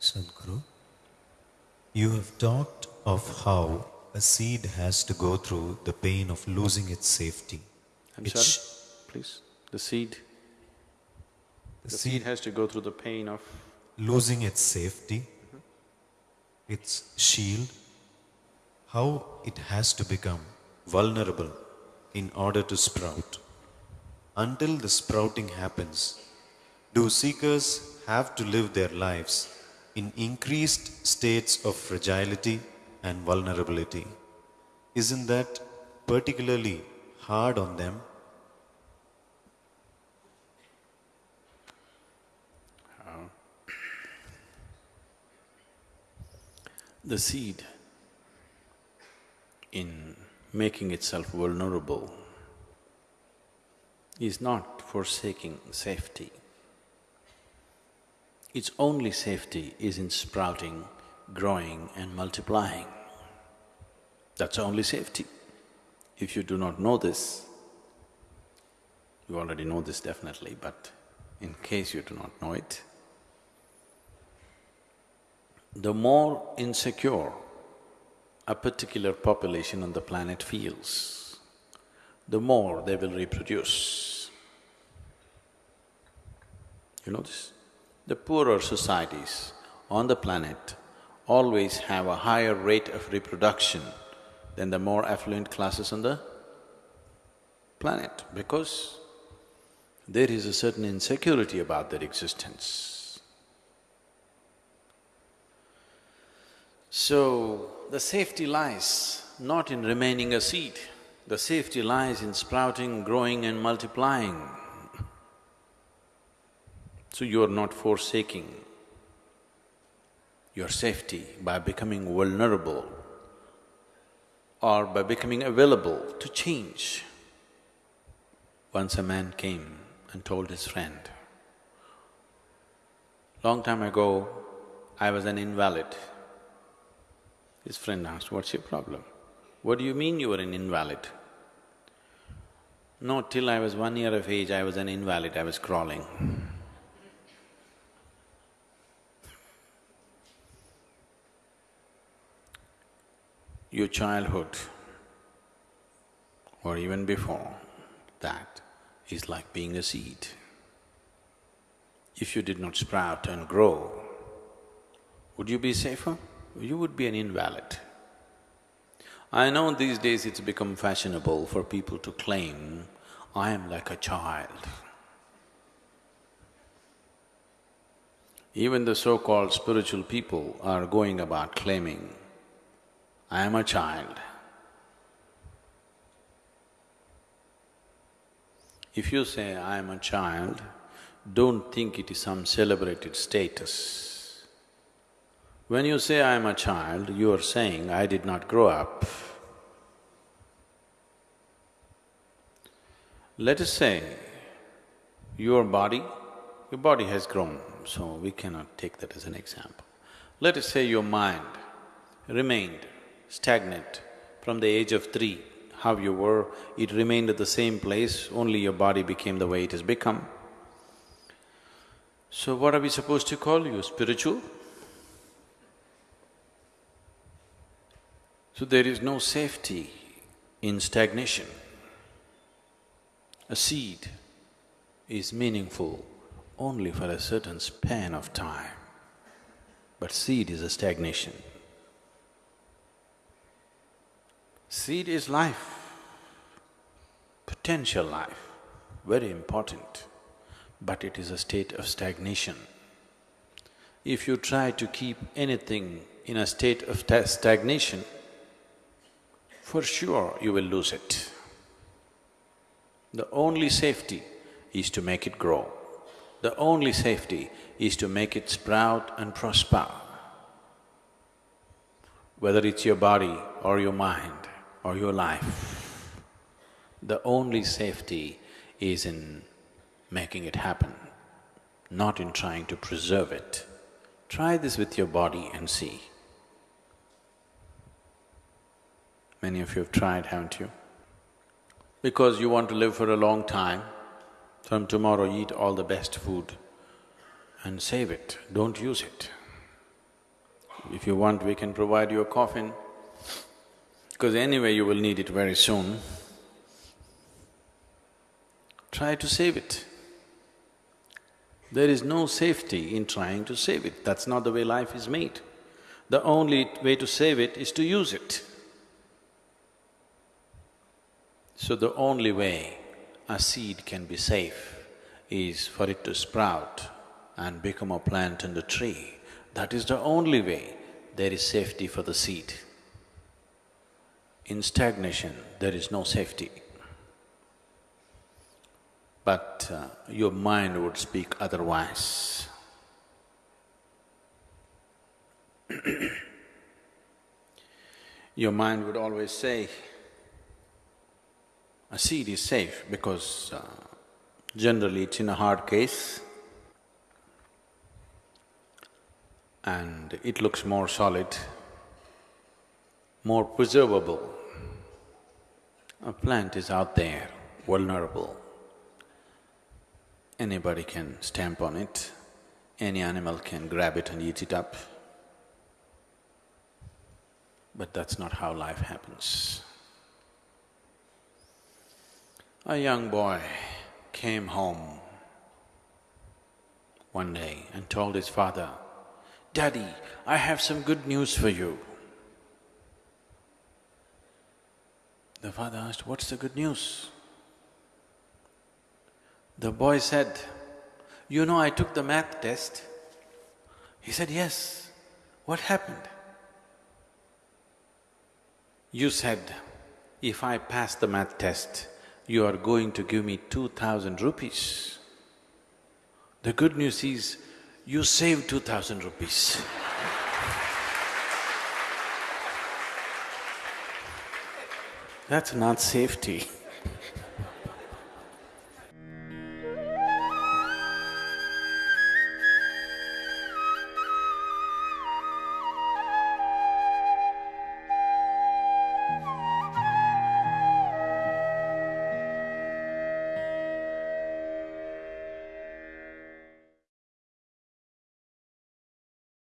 Sadhguru, you have talked of how a seed has to go through the pain of losing its safety. I'm Its sorry, please. The seed, The the seed seed has to go through the pain of… losing its safety, its shield, how it has to become vulnerable in order to sprout. Until the sprouting happens, do seekers have to live their lives in increased states of fragility and vulnerability? Isn't that particularly hard on them? The seed in making itself vulnerable is not forsaking safety. Its only safety is in sprouting, growing and multiplying. That's only safety. If you do not know this, you already know this definitely, but in case you do not know it, the more insecure a particular population on the planet feels, the more they will reproduce. You know this? The poorer societies on the planet always have a higher rate of reproduction than the more affluent classes on the planet because there is a certain insecurity about their existence. So, the safety lies not in remaining a seed, the safety lies in sprouting, growing and multiplying. So you are not forsaking your safety by becoming vulnerable or by becoming available to change. Once a man came and told his friend, long time ago, I was an invalid. His friend asked, what's your problem? What do you mean you were an invalid? No, till I was one year of age, I was an invalid, I was crawling. Your childhood or even before that is like being a seed. If you did not sprout and grow, would you be safer? You would be an invalid. I know these days it's become fashionable for people to claim, I am like a child. Even the so-called spiritual people are going about claiming, I am a child. If you say, I am a child, don't think it is some celebrated status. When you say, I am a child, you are saying, I did not grow up. Let us say, your body, your body has grown, so we cannot take that as an example. Let us say your mind remained stagnant from the age of three, how you were, it remained at the same place, only your body became the way it has become. So what are we supposed to call you, spiritual? So there is no safety in stagnation. A seed is meaningful only for a certain span of time, but seed is a stagnation. Seed is life, potential life, very important, but it is a state of stagnation. If you try to keep anything in a state of stagnation, for sure you will lose it. The only safety is to make it grow. The only safety is to make it sprout and prosper. Whether it's your body or your mind or your life, the only safety is in making it happen, not in trying to preserve it. Try this with your body and see. Many of you have tried, haven't you? Because you want to live for a long time, from tomorrow eat all the best food and save it, don't use it. If you want, we can provide you a coffin, because anyway you will need it very soon. Try to save it. There is no safety in trying to save it, that's not the way life is made. The only way to save it is to use it. So the only way a seed can be safe is for it to sprout and become a plant and a tree. That is the only way there is safety for the seed. In stagnation, there is no safety. But uh, your mind would speak otherwise. your mind would always say, a seed is safe because uh, generally it's in a hard case and it looks more solid, more preservable. A plant is out there, vulnerable. Anybody can stamp on it, any animal can grab it and eat it up. But that's not how life happens. A young boy came home one day and told his father, Daddy, I have some good news for you. The father asked, What's the good news? The boy said, You know, I took the math test. He said, Yes. What happened? You said, If I pass the math test, you are going to give me two thousand rupees. The good news is, you saved two thousand rupees. That's not safety.